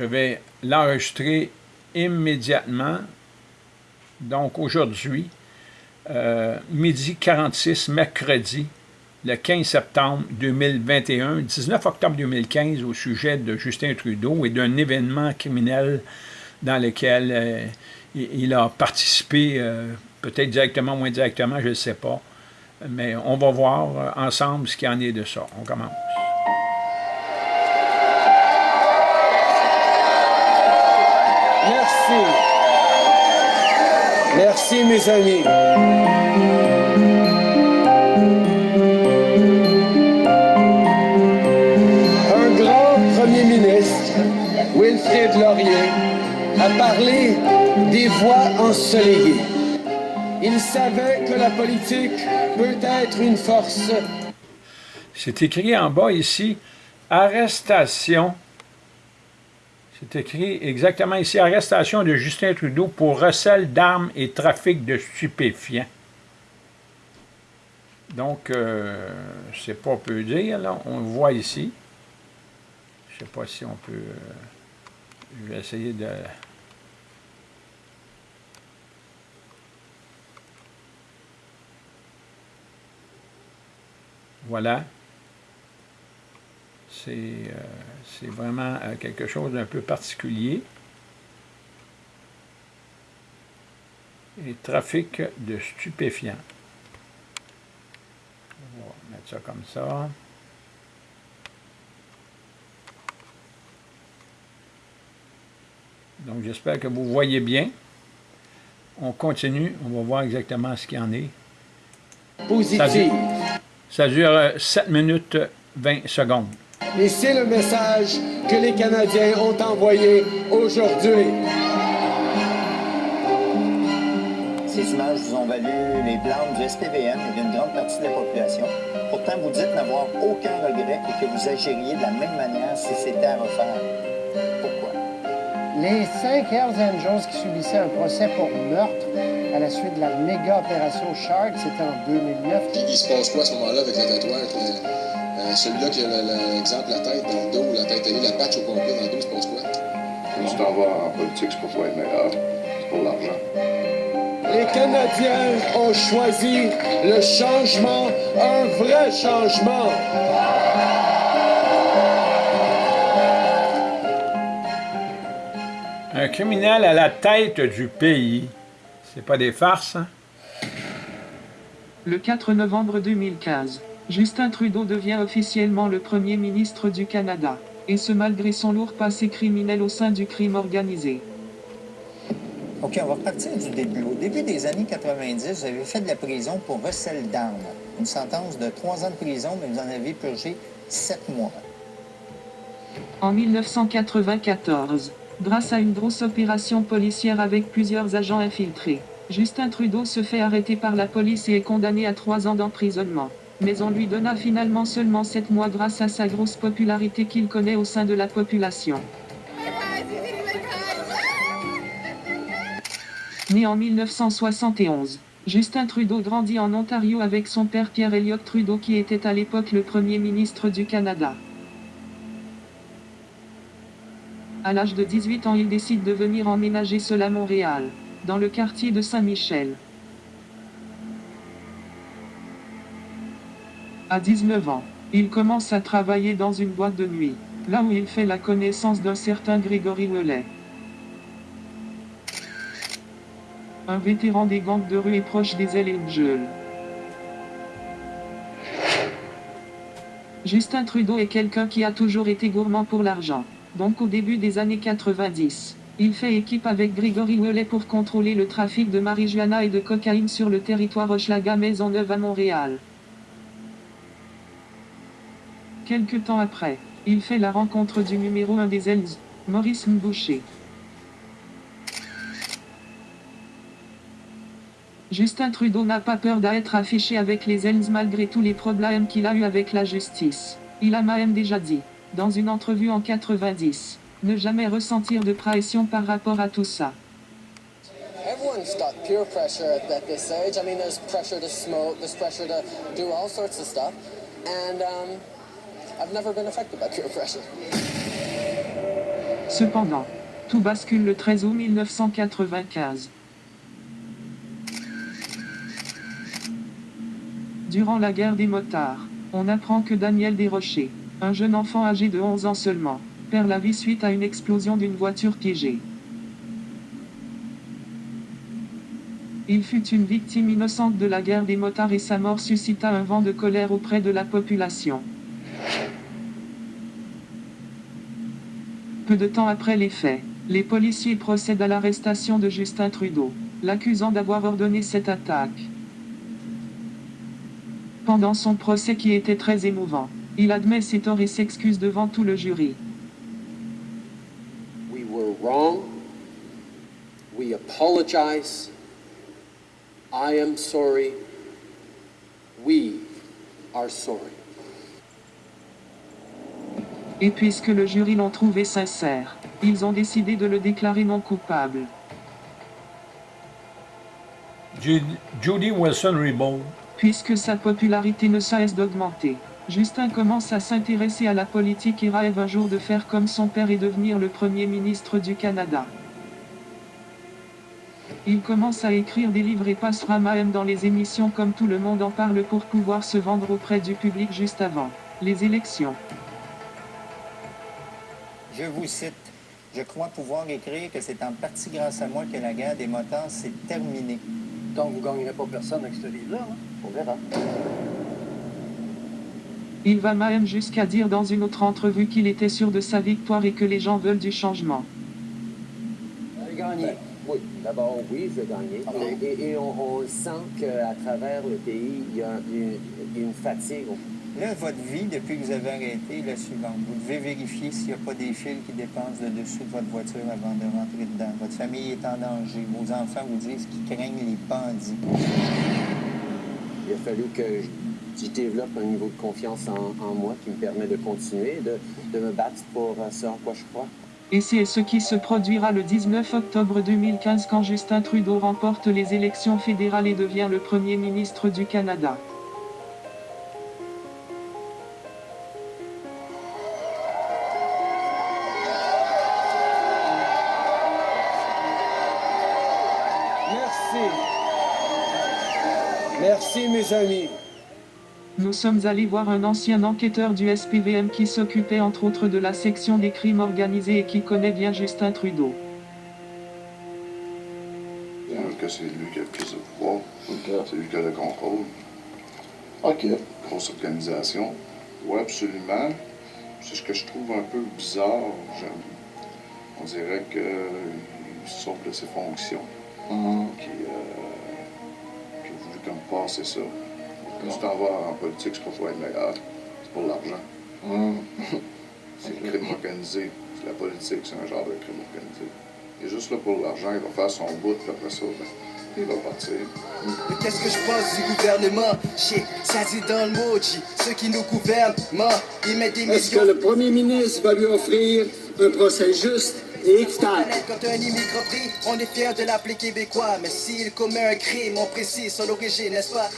Je vais l'enregistrer immédiatement. Donc aujourd'hui, euh, midi 46, mercredi, le 15 septembre 2021, 19 octobre 2015, au sujet de Justin Trudeau et d'un événement criminel dans lequel euh, il a participé, euh, peut-être directement ou indirectement, je ne sais pas. Mais on va voir ensemble ce qu'il en est de ça. On commence. Merci, mes amis. Un grand premier ministre, Wilfrid Laurier, a parlé des voix ensoleillées. Il savait que la politique peut être une force. C'est écrit en bas ici, arrestation c'est écrit exactement ici, arrestation de Justin Trudeau pour recel d'armes et trafic de stupéfiants. Donc, euh, c'est pas peu dire, là. On le voit ici. Je sais pas si on peut... Euh, je vais essayer de... Voilà. C'est... Euh, c'est vraiment euh, quelque chose d'un peu particulier. Et trafic de stupéfiants. On va mettre ça comme ça. Donc, j'espère que vous voyez bien. On continue. On va voir exactement ce qu'il y en est. Positif. Ça dure 7 euh, minutes 20 secondes. Et c'est le message que les Canadiens ont envoyé aujourd'hui. Ces images vous ont valu les blâmes du SPVM et d'une grande partie de la population. Pourtant, vous dites n'avoir aucun regret et que vous agiriez de la même manière si c'était à refaire. Pourquoi? Les cinq Hells Angels qui subissaient un procès pour meurtre à la suite de la méga opération Shark, c'était en 2009. Il se passe quoi à ce moment-là avec le tatouage? Euh, celui-là qui a l'exemple, la tête dans le dos, la tête allée, la patch au complet dans le dos, c'est passe quoi? Quand tu t'en vas en politique, c'est pour être meilleur, c'est pour l'argent. Les Canadiens ont choisi le changement, un vrai changement. Un criminel à la tête du pays, c'est pas des farces, hein? Le 4 novembre 2015, Justin Trudeau devient officiellement le Premier ministre du Canada, et ce malgré son lourd passé criminel au sein du crime organisé. OK, on va repartir du début. Au début des années 90, vous avez fait de la prison pour recel d'armes. Une sentence de trois ans de prison, mais vous en avez purgé sept mois. En 1994, grâce à une grosse opération policière avec plusieurs agents infiltrés, Justin Trudeau se fait arrêter par la police et est condamné à trois ans d'emprisonnement mais on lui donna finalement seulement 7 mois grâce à sa grosse popularité qu'il connaît au sein de la population. Né en 1971, Justin Trudeau grandit en Ontario avec son père Pierre Elliott Trudeau qui était à l'époque le premier ministre du Canada. À l'âge de 18 ans il décide de venir emménager seul à Montréal, dans le quartier de Saint-Michel. À 19 ans, il commence à travailler dans une boîte de nuit, là où il fait la connaissance d'un certain Grégory Ouellet. Un vétéran des gangs de rue et proche des Angels. Justin Trudeau est quelqu'un qui a toujours été gourmand pour l'argent. Donc au début des années 90, il fait équipe avec Grégory Ouellet pour contrôler le trafic de marijuana et de cocaïne sur le territoire Hochelaga-Maisonneuve à Montréal. Quelque temps après, il fait la rencontre du numéro 1 des Hells, Maurice Mboucher. Justin Trudeau n'a pas peur d'être affiché avec les Hells malgré tous les problèmes qu'il a eu avec la justice. Il a même déjà dit, dans une entrevue en 90, ne jamais ressentir de pression par rapport à tout ça. Cependant, tout bascule le 13 août 1995. Durant la guerre des motards, on apprend que Daniel Desrochers, un jeune enfant âgé de 11 ans seulement, perd la vie suite à une explosion d'une voiture piégée. Il fut une victime innocente de la guerre des motards et sa mort suscita un vent de colère auprès de la population. Peu de temps après les faits, les policiers procèdent à l'arrestation de Justin Trudeau, l'accusant d'avoir ordonné cette attaque. Pendant son procès qui était très émouvant, il admet ses torts et s'excuse devant tout le jury. We were wrong. We apologize. I am sorry. We are sorry. Et puisque le jury l'ont trouvé sincère, ils ont décidé de le déclarer non coupable. Judy Wilson-Raybould Puisque sa popularité ne cesse d'augmenter, Justin commence à s'intéresser à la politique et rêve un jour de faire comme son père et devenir le Premier ministre du Canada. Il commence à écrire des livres et passera même dans les émissions comme tout le monde en parle pour pouvoir se vendre auprès du public juste avant les élections. Je vous cite. Je crois pouvoir écrire que c'est en partie grâce à moi que la guerre des motards s'est terminée. Donc, vous ne gagnerez pas personne avec ce livre-là, hein? On verra. Il va même jusqu'à dire dans une autre entrevue qu'il était sûr de sa victoire et que les gens veulent du changement. J'ai gagné. Ben, oui, d'abord, oui. Ah bon? Et, et on, on sent qu'à travers le pays, il y a une, une fatigue. Là, votre vie, depuis que vous avez arrêté, est la suivante. Vous devez vérifier s'il n'y a pas des fils qui dépensent le dessus de votre voiture avant de rentrer dedans. Votre famille est en danger. Vos enfants vous disent qu'ils craignent les bandits. Il a fallu que je, je développe un niveau de confiance en, en moi qui me permet de continuer, de, de me battre pour euh, ce en quoi je crois. Et c'est ce qui se produira le 19 octobre 2015 quand Justin Trudeau remporte les élections fédérales et devient le Premier ministre du Canada. Mes amis. Nous sommes allés voir un ancien enquêteur du SPVM qui s'occupait entre autres de la section des crimes organisés et qui connaît bien Justin Trudeau. Que c'est lui qui a le plus de pouvoir. C'est lui qui a le contrôle. OK. Grosse organisation. Oui, absolument. C'est ce que je trouve un peu bizarre. On dirait qu'il sort de ses fonctions. Qui, euh, passer ça. Quand tu t'en vas en politique, c'est pas pour être meilleur. C'est pour l'argent. Mhm. C'est le crime organisé. C'est la politique, c'est un genre de crime organisé. Il est juste là pour l'argent, il va faire son bout, puis après ça, ben, il va partir. Mais qu'est-ce que je pense du gouvernement? Shit, ça dit dans le mot. Ceux qui nous gouvernent, man, ils mettent des Est-ce que le premier ministre va lui offrir un procès juste? Quand un immigrant prie, on est fiers de l'appeler québécois. Mais s'il commet un crime, on précise son origine, n'est-ce pas?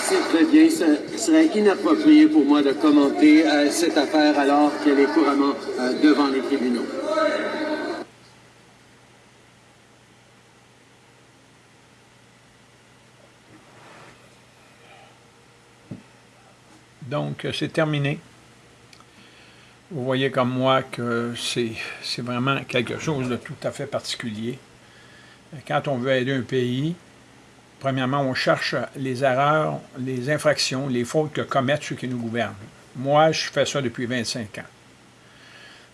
C'est très bien. Ce serait inapproprié pour moi de commenter euh, cette affaire alors qu'elle est couramment euh, devant les tribunaux. Donc, euh, c'est terminé. Vous voyez comme moi que c'est vraiment quelque chose de tout à fait particulier. Quand on veut aider un pays, premièrement, on cherche les erreurs, les infractions, les fautes que commettent ceux qui nous gouvernent. Moi, je fais ça depuis 25 ans.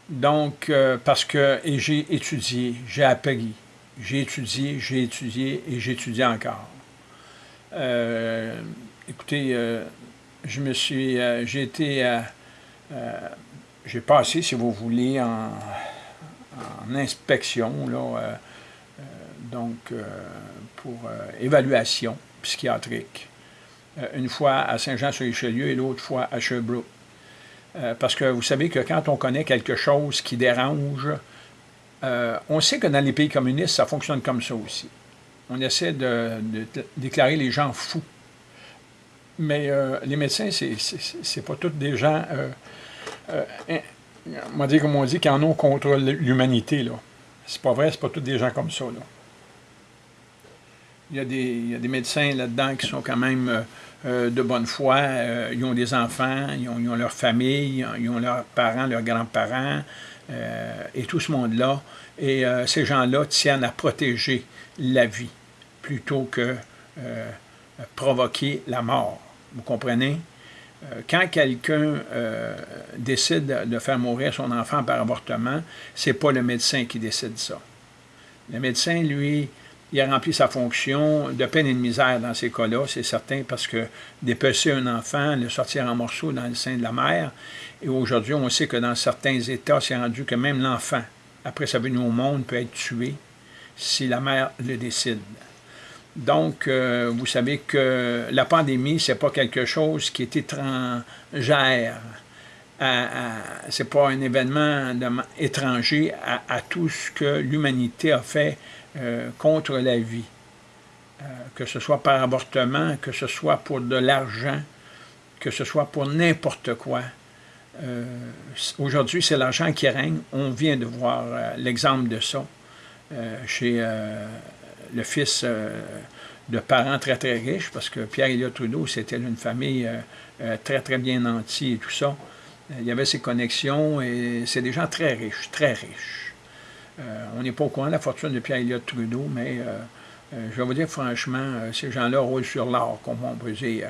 Donc, euh, parce que, j'ai étudié, j'ai appris, j'ai étudié, j'ai étudié et j'étudie encore. Euh, écoutez, euh, je me suis, j'ai été, j'ai passé, si vous voulez, en, inspection, là, euh, euh, donc euh, pour évaluation psychiatrique, une fois à Saint-Jean-sur-Richelieu et l'autre fois à Sherbrooke. Parce que vous savez que quand on connaît quelque chose qui dérange, on sait que dans les pays communistes, ça fonctionne comme ça aussi. On essaie de, déclarer les gens fous. Mais les médecins, c'est- pas tous des gens. On va dire comme on dit, qui en ont contre l'humanité. là. C'est pas vrai, c'est pas tous des gens comme ça. Là. Il, y a des, médecins là-dedans qui sont quand même euh, euh, de bonne foi. Euh, ils ont des enfants, ils ont leur famille, ils ont leurs parents, leurs grands-parents, et tout ce monde-là. Et ces gens-là tiennent à protéger la vie plutôt que provoquer la mort. Vous comprenez? Quand quelqu'un décide de faire mourir son enfant par avortement, c'est pas le médecin qui décide ça. Le médecin, lui, il a rempli sa fonction de peine et de misère dans ces cas-là, c'est certain, parce que dépecer un enfant, le sortir en morceaux dans le sein de la mère, et aujourd'hui, on sait que dans certains États, c'est rendu que même l'enfant, après sa venue au monde, peut être tué si la mère le décide. Donc, euh, vous savez que la pandémie, c'est pas quelque chose qui est étrangère. C'est pas un événement étranger à, tout ce que l'humanité a fait euh, contre la vie, euh, que ce soit par avortement, que ce soit pour de l'argent, que ce soit pour n'importe quoi. Aujourd'hui, c'est l'argent qui règne. On vient de voir l'exemple de ça chez le fils de parents très, très riches, parce que Pierre-Éliott Trudeau, c'était une famille très, très bien nantie et tout ça. Il y avait ses connexions et c'est des gens très riches, très riches. Euh, on n'est pas au courant de la fortune de Pierre-Éliott Trudeau, mais euh, euh, je vais vous dire franchement, ces gens-là roulent sur l'or, comme on peut dire.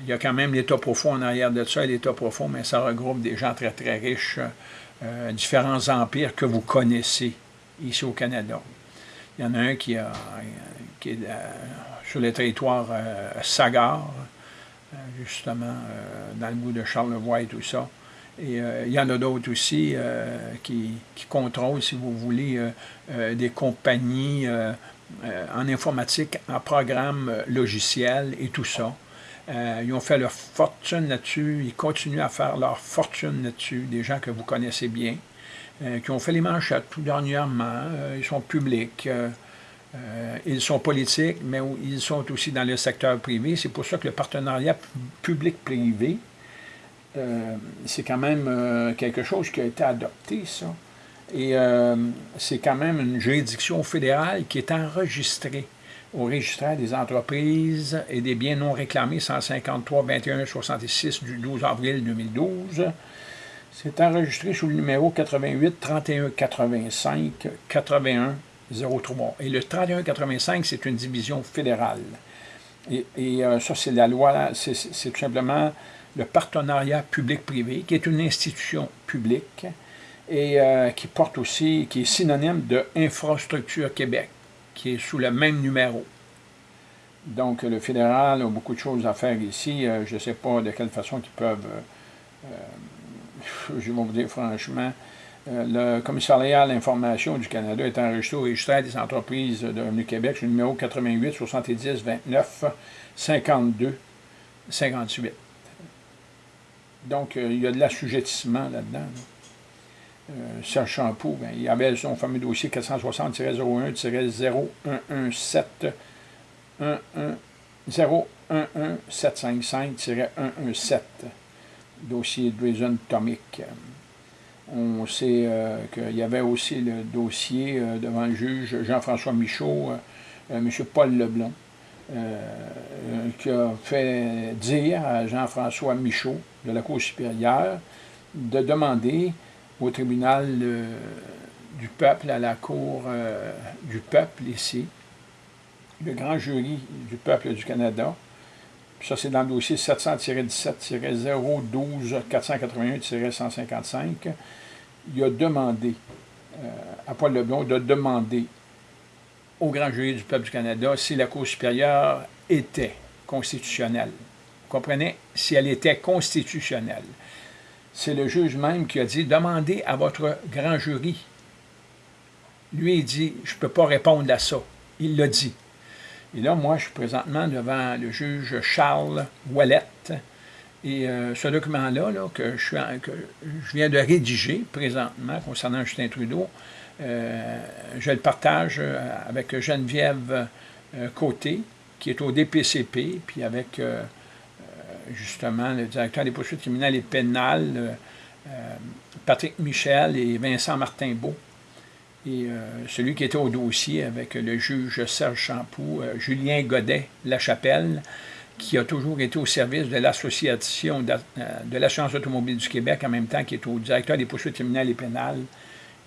il y a quand même l'État profond en arrière de ça, l'État profond, mais ça regroupe des gens très, très riches, différents empires que vous connaissez ici au Canada. Il y en a un qui, est sur le territoire Sagar, justement, dans le bout de Charlevoix et tout ça. Et euh, il y en a d'autres aussi euh, qui, contrôlent, si vous voulez, euh, des compagnies en informatique, en programme logiciel et tout ça. ils ont fait leur fortune là-dessus, ils continuent à faire leur fortune là-dessus, des gens que vous connaissez bien, qui ont fait les manchettes tout dernièrement, ils sont publics, ils sont politiques, mais ils sont aussi dans le secteur privé. C'est pour ça que le partenariat public-privé, euh, c'est quand même euh, quelque chose qui a été adopté, ça. Et euh, c'est quand même une juridiction fédérale qui est enregistrée au registre des entreprises et des biens non réclamés 153 21 66 du 12 avril 2012. C'est enregistré sous le numéro 88 31 85 81 03. Et le 31 85, c'est une division fédérale. Et, et ça, c'est la loi, c'est tout simplement le partenariat public-privé, qui est une institution publique et euh, qui porte aussi, qui est synonyme de Infrastructure Québec, qui est sous le même numéro. Donc, le fédéral a beaucoup de choses à faire ici. Euh, je ne sais pas de quelle façon ils peuvent, euh, je vais vous dire franchement, le commissariat à l'information du Canada est enregistré au registre des entreprises de Revenu Québec, le numéro 88 70 29 52 58. Donc, euh, il y a de l'assujettissement là-dedans. Euh, Serge Champoux, ben, il avait son fameux dossier 460-01-0117 011755-117, dossier Drazen Tomic. On sait euh, qu'il y avait aussi le dossier devant le juge Jean-François Michaud, M. Paul Leblanc, qui a fait dire à Jean-François Michaud de la Cour supérieure de demander au tribunal euh, du peuple, à la Cour euh, du peuple ici, le grand jury du peuple du Canada, ça c'est dans le dossier 700-17-012-481-155, il a demandé euh, à Paul Leblanc de demander au grand jury du peuple du Canada si la Cour supérieure était constitutionnelle comprenez, si elle était constitutionnelle. C'est le juge même qui a dit, demandez à votre grand jury. Lui, il dit, je ne peux pas répondre à ça. Il l'a dit. Et là, moi, je suis présentement devant le juge Charles Ouellette. Et euh, ce document-là, que, je viens de rédiger présentement concernant Justin Trudeau, euh, je le partage euh, avec Geneviève Côté, qui est au DPCP, puis avec justement, le directeur des poursuites criminelles et pénales, Patrick Michel et Vincent Martin-Beau. Et celui qui était au dossier avec le juge Serge Champoux, Julien Godet, La Chapelle, qui a toujours été au service de l'Association de l'assurance automobile du Québec, en même temps qui est au directeur des poursuites criminelles et pénales,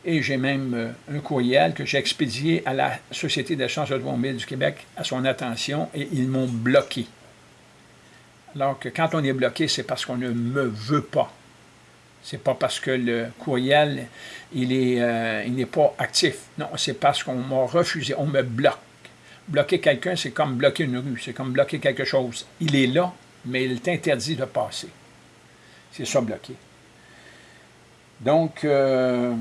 et j'ai même euh, un courriel que j'ai expédié à la Société d'assurance automobile du Québec à son attention et ils m'ont bloqué. Alors que quand on est bloqué, c'est parce qu'on ne me veut pas. C'est pas parce que le courriel, il n'est euh, il pas actif. Non, c'est parce qu'on m'a refusé, on me bloque. Bloquer quelqu'un, c'est comme bloquer une rue, c'est comme bloquer quelque chose. Il est là, mais il est interdit de passer. C'est ça, bloquer. Donc, euh,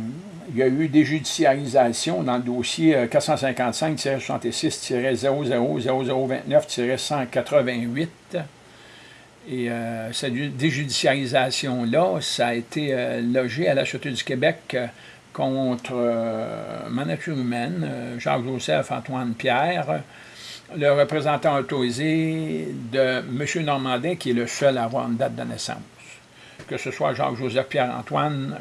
il y a eu des judiciarisations dans le dossier 455-66-000029-188. Et euh, cette déjudiciarisation-là, ça a été euh, logé à la Sûreté du Québec contre ma nature humaine, Jacques-Joseph Antoine Pierre, le représentant autorisé de M. Normandin, qui est le seul à avoir une date de naissance que ce soit Jacques-Joseph Pierre-Antoine,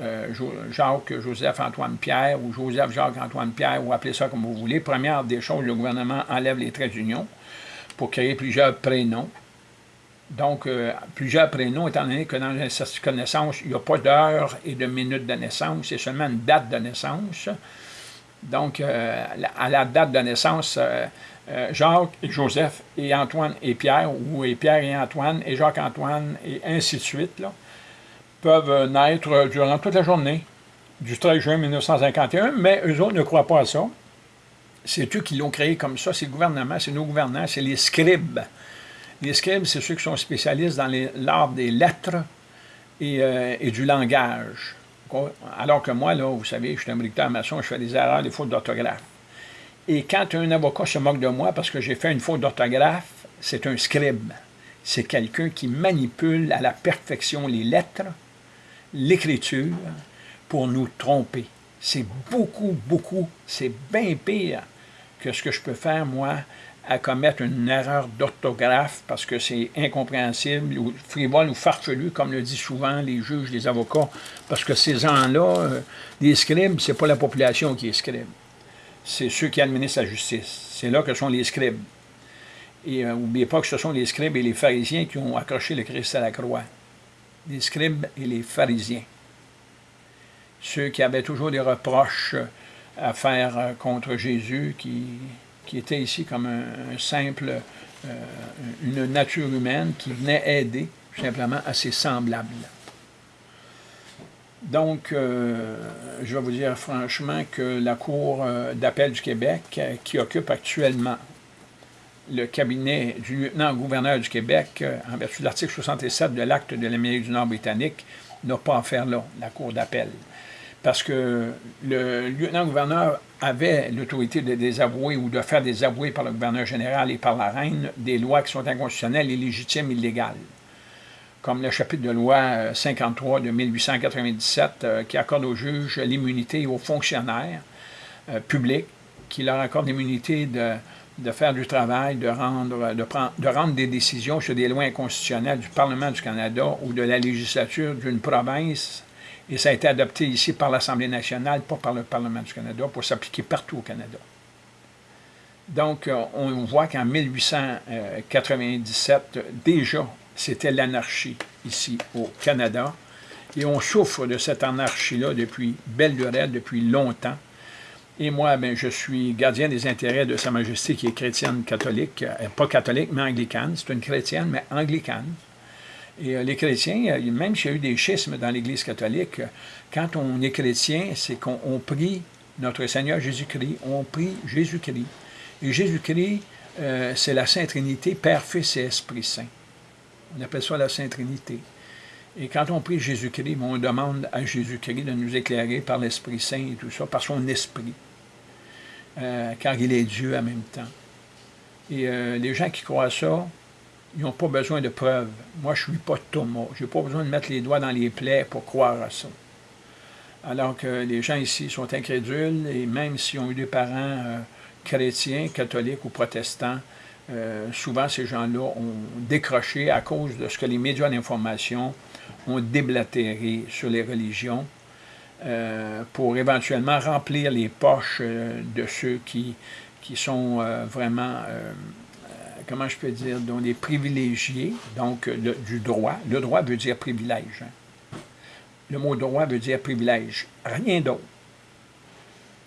euh, Jacques, Joseph Antoine Pierre ou Joseph Jacques Antoine Pierre, ou appelez ça comme vous voulez. Première des choses, le gouvernement enlève les traits d'union pour créer plusieurs prénoms. Donc, euh, plusieurs prénoms, étant donné que dans un certificat de naissance, il n'y a pas d'heure et de minute de naissance, c'est seulement une date de naissance. Donc, euh, à la date de naissance, euh, Jacques et Joseph et Antoine et Pierre, ou et Pierre et Antoine, et Jacques-Antoine, et ainsi de suite, peuvent naître durant toute la journée du 13 juin 1951, mais eux autres ne croient pas à ça. C'est eux qui l'ont créé comme ça, c'est le gouvernement, c'est nos gouvernants, c'est les scribes. Les scribes, c'est ceux qui sont spécialistes dans l'art des lettres et, euh, du langage. Alors que moi, là, vous savez, je suis un bricoleur maçon, je fais des erreurs, des fautes d'orthographe. Et quand un avocat se moque de moi parce que j'ai fait une faute d'orthographe, c'est un scribe. C'est quelqu'un qui manipule à la perfection les lettres, l'écriture, pour nous tromper. C'est beaucoup, beaucoup, c'est bien pire que ce que je peux faire, moi, à commettre une erreur d'orthographe parce que c'est incompréhensible ou frivole ou farfelu, comme le disent souvent les juges, les avocats, parce que ces gens-là, euh, les scribes, c'est pas la population qui est scribe c'est ceux qui administrent la justice. C'est là que sont les scribes. Et n'oubliez euh, pas que ce sont les scribes et les pharisiens qui ont accroché le Christ à la croix. Les scribes et les pharisiens. Ceux qui avaient toujours des reproches à faire euh, contre Jésus, qui, qui était ici comme un, simple, euh, une nature humaine qui venait aider simplement à ses semblables. Donc, euh, je vais vous dire franchement que la Cour euh, d'appel du Québec, qui occupe actuellement le cabinet du lieutenant-gouverneur du Québec, en vertu de l'article 67 de l'acte de l'Amérique du Nord britannique, n'a pas à faire là, la Cour d'appel. Parce que le lieutenant-gouverneur avait l'autorité de désavouer ou de faire désavouer par le gouverneur général et par la reine des lois qui sont inconstitutionnelles, illégitimes, illégales. Comme le chapitre de loi 53 euh, de 1897 euh, qui accorde aux juges l'immunité aux fonctionnaires euh, publics, qui leur accorde l'immunité de, faire du travail, de rendre des décisions sur des lois inconstitutionnelles du Parlement du Canada ou de la législature d'une province, et ça a été adopté ici par l'Assemblée nationale, pas par le Parlement du Canada, pour s'appliquer partout au Canada. Donc, on voit qu'en 1897, déjà, c'était l'anarchie ici au Canada. Et on souffre de cette anarchie-là depuis belle lurette, depuis longtemps. Et moi, ben, je suis gardien des intérêts de Sa Majesté qui est chrétienne catholique, euh, pas catholique, mais anglicane. C'est une chrétienne, mais anglicane. Et euh, les chrétiens, euh, même s'il y a eu des schismes dans l'Église catholique, quand on est chrétien, c'est qu'on prie notre Seigneur Jésus-Christ, on prie Jésus-Christ. Et Jésus-Christ, c'est la Sainte Trinité, Père, Fils et Esprit Saint. On appelle ça la Sainte Trinité. Et quand on prie Jésus-Christ, on demande à Jésus-Christ de nous éclairer par l'Esprit Saint et tout ça, par son esprit, euh, car il est Dieu en même temps. Et euh, les gens qui croient ça, ils n'ont pas besoin de preuves. Moi, je ne suis pas Thomas. Je n'ai pas besoin de mettre les doigts dans les plaies pour croire à ça. Alors que les gens ici sont incrédules, et même s'ils ont eu des parents euh, chrétiens, catholiques ou protestants, Euh, souvent, ces gens-là ont décroché à cause de ce que les médias d'information ont déblatéré sur les religions euh, pour éventuellement remplir les poches de ceux qui, qui sont vraiment, comment je peux dire, dont des privilégiés, donc du droit. Le droit veut dire privilège. Hein. Le mot droit veut dire privilège, rien d'autre.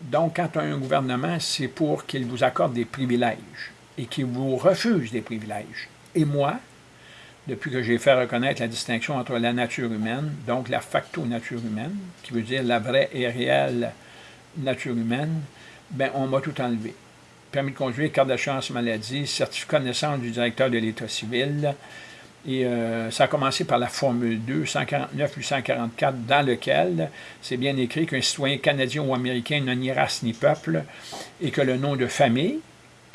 Donc, quand un gouvernement, c'est pour qu'il vous accorde des privilèges et qu'il vous refuse des privilèges. Et moi, depuis que j'ai fait reconnaître la distinction entre la nature humaine, donc la facto-nature humaine, qui veut dire la vraie et réelle nature humaine, ben on m'a tout enlevé. Permis de conduire, carte de chance maladie, certificat de naissance du directeur de l'État civil, et euh, ça a commencé par la Formule 2, 149-844, dans lequel c'est bien écrit qu'un citoyen canadien ou américain n'a ni race ni peuple, et que le nom de famille,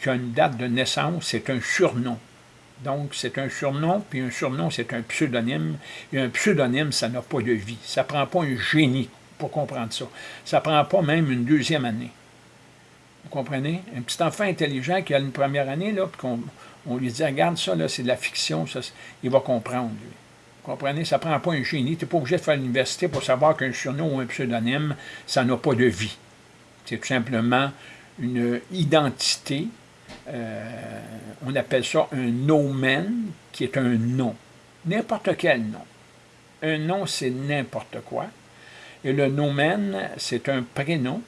qui a une date de naissance, c'est un surnom. Donc, c'est un surnom, puis un surnom, c'est un pseudonyme. Et un pseudonyme, ça n'a pas de vie. Ça ne prend pas un génie pour comprendre ça. Ça ne prend pas même une deuxième année. Vous comprenez? Un petit enfant intelligent qui a une première année, là, puis qu'on on lui dit, regarde ça, c'est de la fiction, ça, il va comprendre, lui. Vous comprenez? Ça prend pas un génie. Tu n'es pas obligé de faire l'université pour savoir qu'un surnom ou un pseudonyme, ça n'a pas de vie. C'est tout simplement une identité. Euh, on appelle ça un nomen, qui est un nom. N'importe quel nom. Un nom, c'est n'importe quoi. Et le nomen, c'est un prénom,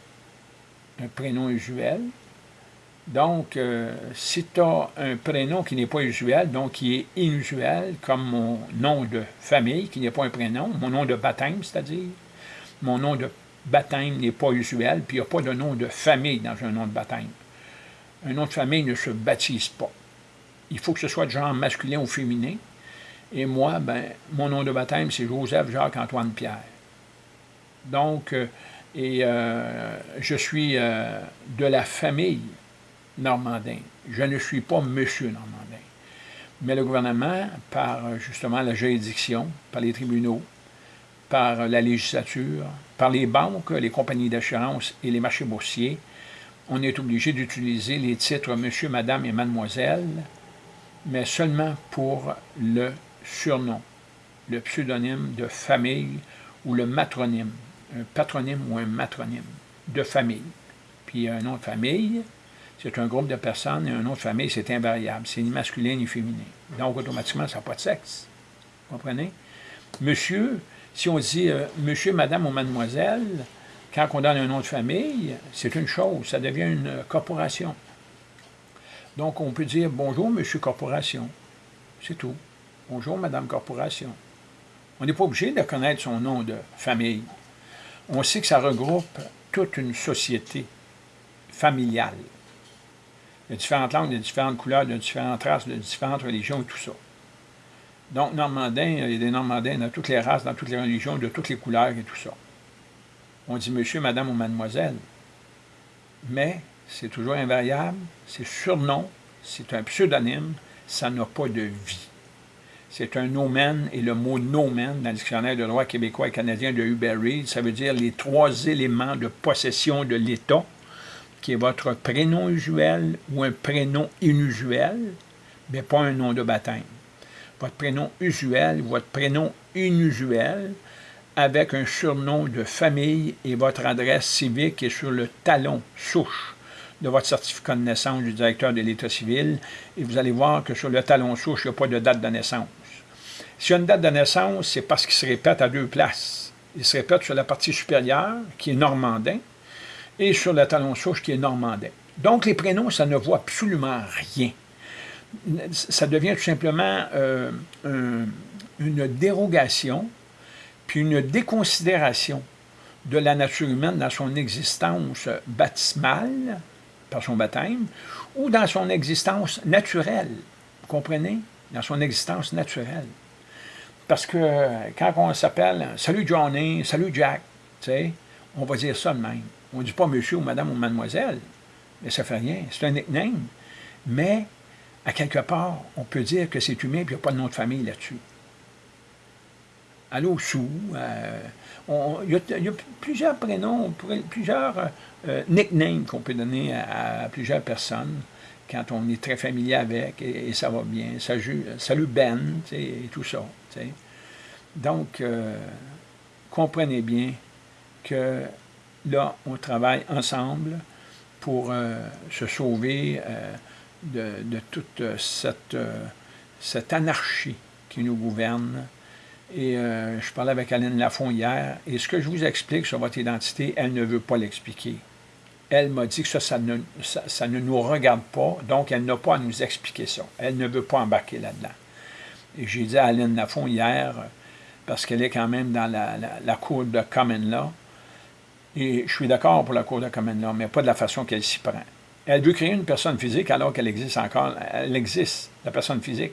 un prénom usuel, donc, euh, si tu as un prénom qui n'est pas usuel, donc qui est inusuel, comme mon nom de famille, qui n'est pas un prénom, mon nom de baptême, c'est-à-dire, mon nom de baptême n'est pas usuel, puis il n'y a pas de nom de famille dans un nom de baptême. Un nom de famille ne se baptise pas. Il faut que ce soit de genre masculin ou féminin. Et moi, ben, mon nom de baptême, c'est Joseph Jacques-Antoine Pierre. Donc, euh, et euh, je suis de la famille Normandin. Je ne suis pas Monsieur Normandin. Mais le gouvernement, par justement la juridiction, par les tribunaux, par la législature, par les banques, les compagnies d'assurance et les marchés boursiers, on est obligé d'utiliser les titres Monsieur, Madame et Mademoiselle, mais seulement pour le surnom, le pseudonyme de famille ou le matronyme, un patronyme ou un matronyme de famille. Puis un nom de famille, c'est un groupe de personnes et un autre famille, c'est invariable. C'est ni masculin ni féminin. Donc, automatiquement, ça n'a pas de sexe. Vous comprenez? Monsieur, si on dit euh, monsieur, madame ou mademoiselle, quand on donne un nom de famille, c'est une chose, ça devient une corporation. Donc, on peut dire bonjour, monsieur corporation. C'est tout. Bonjour, madame corporation. On n'est pas obligé de connaître son nom de famille. On sait que ça regroupe toute une société familiale. Il y a différentes langues, de différentes couleurs, de différentes races, de différentes religions et tout ça. Donc, Normandin, il y a des Normandins dans toutes les races, dans toutes les religions, de toutes les couleurs et tout ça. On dit monsieur, madame ou mademoiselle. Mais c'est toujours invariable, c'est surnom, c'est un pseudonyme, ça n'a pas de vie. C'est un nomen, et le mot nomen, dans le dictionnaire de droit québécois et canadien de Hubert Reid, ça veut dire les trois éléments de possession de l'État qui est votre prénom usuel ou un prénom inusuel, mais pas un nom de baptême. Votre prénom usuel, votre prénom inusuel, avec un surnom de famille et votre adresse civique est sur le talon souche de votre certificat de naissance du directeur de l'État civil, et vous allez voir que sur le talon souche, il n'y a pas de date de naissance. S'il y a une date de naissance, c'est parce qu'il se répète à deux places. Il se répète sur la partie supérieure, qui est normandin, et sur le talon souche qui est normandais. Donc, les prénoms, ça ne vaut absolument rien. Ça devient tout simplement euh, une dérogation, puis une déconsidération de la nature humaine dans son existence baptismale, par son baptême, ou dans son existence naturelle. Vous comprenez? Dans son existence naturelle. Parce que quand on s'appelle « Salut Johnny »,« Salut Jack », on va dire ça de même. On ne dit pas monsieur ou madame ou mademoiselle, mais ça ne fait rien. C'est un nickname. Mais, à quelque part, on peut dire que c'est humain et il n'y a pas de nom de famille là-dessus. Allô, sous. Euh, il, y a, plusieurs prénoms, plusieurs euh, nicknames qu'on peut donner à, plusieurs personnes quand on est très familier avec, et, ça va bien. Salut, salut Ben, et tout ça. Donc, euh, comprenez bien que là, on travaille ensemble pour euh, se sauver euh, de, toute cette, anarchie qui nous gouverne. Et je parlais avec Aline Lafont hier, et ce que je vous explique sur votre identité, elle ne veut pas l'expliquer elle m'a dit que ça, ça ne, ça, ne, nous regarde pas, donc elle n'a pas à nous expliquer ça. Elle ne veut pas embarquer là-dedans. Et j'ai dit à Aline Lafont hier, parce qu'elle est quand même dans la, cour de Common Law, et je suis d'accord pour la cour de Common Law, mais pas de la façon qu'elle s'y prend. Elle veut créer une personne physique alors qu'elle existe encore. Elle existe, la personne physique.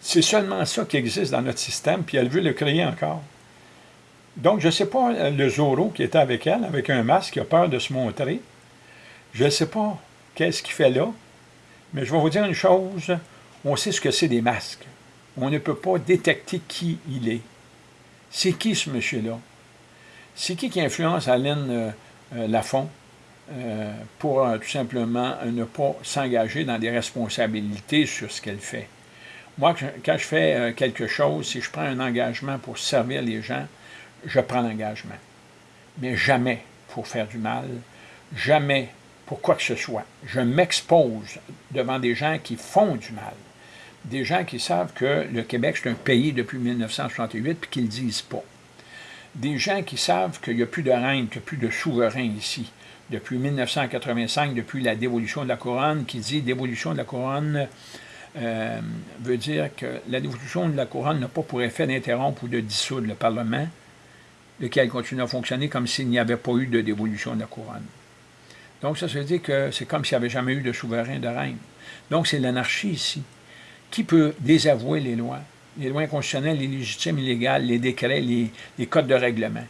C'est seulement ça qui existe dans notre système, puis elle veut le créer encore. Donc, je ne sais pas, euh, le Zoro qui était avec elle, avec un masque, qui a peur de se montrer. Je ne sais pas qu'est-ce qu'il fait là, mais je vais vous dire une chose, on sait ce que c'est des masques. On ne peut pas détecter qui il est. C'est qui ce monsieur-là? C'est qui qui influence Aline euh, euh, Lafont pour tout simplement ne pas s'engager dans des responsabilités sur ce qu'elle fait? Moi, quand je fais quelque chose, si je prends un engagement pour servir les gens, je prends l'engagement. Mais jamais pour faire du mal, jamais pour quoi que ce soit. Je m'expose devant des gens qui font du mal, des gens qui savent que le Québec, c'est un pays depuis 1968 puis qui ne disent pas. Des gens qui savent qu'il n'y a plus de reine, qu'il n'y a plus de souverain ici. Depuis 1985, depuis la dévolution de la couronne, qui dit dévolution de la couronne euh, veut dire que la dévolution de la couronne n'a pas pour effet d'interrompre ou de dissoudre le Parlement, lequel continue à fonctionner comme s'il n'y avait pas eu de dévolution de la couronne. Donc, ça, veut dire que c'est comme s'il n'y avait jamais eu de souverain de reine. Donc, c'est l'anarchie ici. Qui peut désavouer les lois? Les lois constitutionnelles, les légitimes, illégales, les décrets, les, codes de règlement.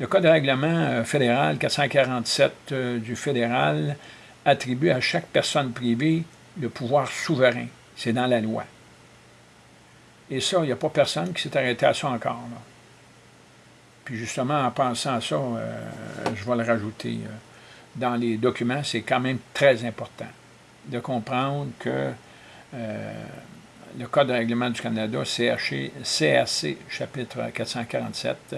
Le code de règlement euh, fédéral 447 euh, du fédéral attribue à chaque personne privée le pouvoir souverain. C'est dans la loi. Et ça, il n'y a pas personne qui s'est arrêté à ça encore. Là. Puis justement, en pensant à ça, euh, je vais le rajouter dans les documents, c'est quand même très important de comprendre que euh, le Code de règlement du Canada, CRC, CRC chapitre 447,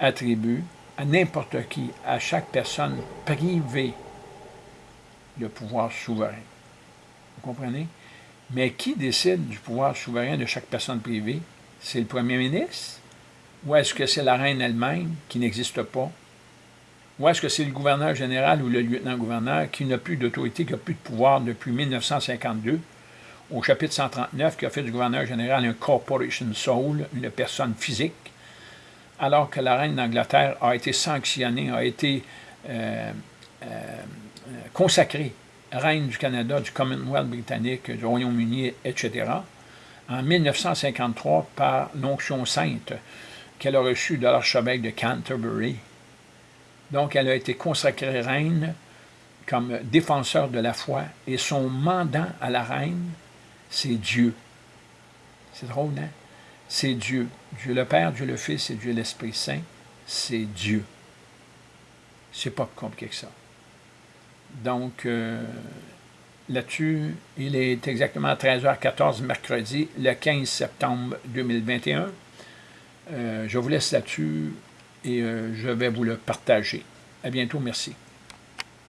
attribue à n'importe qui, à chaque personne privée, le pouvoir souverain. Vous comprenez? Mais qui décide du pouvoir souverain de chaque personne privée? C'est le premier ministre? Ou est-ce que c'est la reine elle-même qui n'existe pas? Ou est-ce que c'est le gouverneur général ou le lieutenant-gouverneur qui n'a plus d'autorité, qui n'a plus de pouvoir depuis 1952, au chapitre 139, qui a fait du gouverneur général un corporation soul, une personne physique, alors que la reine d'Angleterre a été sanctionnée, a été euh, euh, consacrée reine du Canada, du Commonwealth britannique, du Royaume-Uni, etc., en 1953 par l'onction sainte qu'elle a reçu de l'archevêque de Canterbury. Donc, elle a été consacrée reine comme défenseur de la foi, et son mandat à la reine, c'est Dieu. C'est drôle, hein? C'est Dieu. Dieu le Père, Dieu le Fils et Dieu l'Esprit Saint, c'est Dieu. C'est pas plus compliqué que ça. Donc, euh, là-dessus, il est exactement 13h14 mercredi, le 15 septembre 2021. Euh, je vous laisse là-dessus et euh, je vais vous le partager. À bientôt, merci.